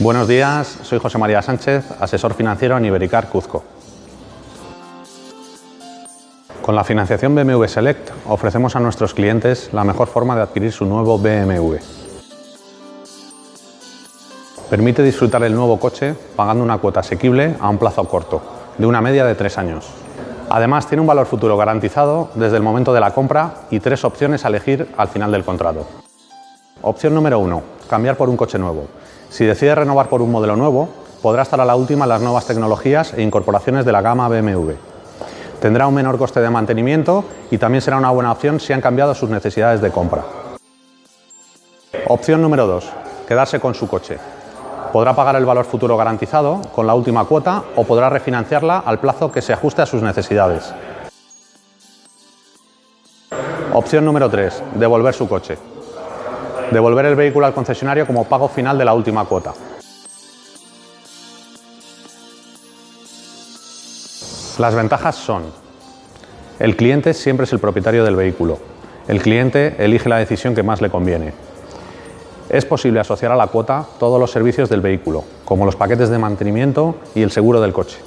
Buenos días, soy José María Sánchez, asesor financiero en Ibericar Cuzco. Con la financiación BMW Select ofrecemos a nuestros clientes la mejor forma de adquirir su nuevo BMW. Permite disfrutar el nuevo coche pagando una cuota asequible a un plazo corto, de una media de tres años. Además, tiene un valor futuro garantizado desde el momento de la compra y tres opciones a elegir al final del contrato. Opción número uno, cambiar por un coche nuevo. Si decide renovar por un modelo nuevo, podrá estar a la última en las nuevas tecnologías e incorporaciones de la gama BMW. Tendrá un menor coste de mantenimiento y también será una buena opción si han cambiado sus necesidades de compra. Opción número 2. Quedarse con su coche. Podrá pagar el valor futuro garantizado con la última cuota o podrá refinanciarla al plazo que se ajuste a sus necesidades. Opción número 3. Devolver su coche devolver el vehículo al concesionario como pago final de la última cuota. Las ventajas son, el cliente siempre es el propietario del vehículo, el cliente elige la decisión que más le conviene. Es posible asociar a la cuota todos los servicios del vehículo, como los paquetes de mantenimiento y el seguro del coche.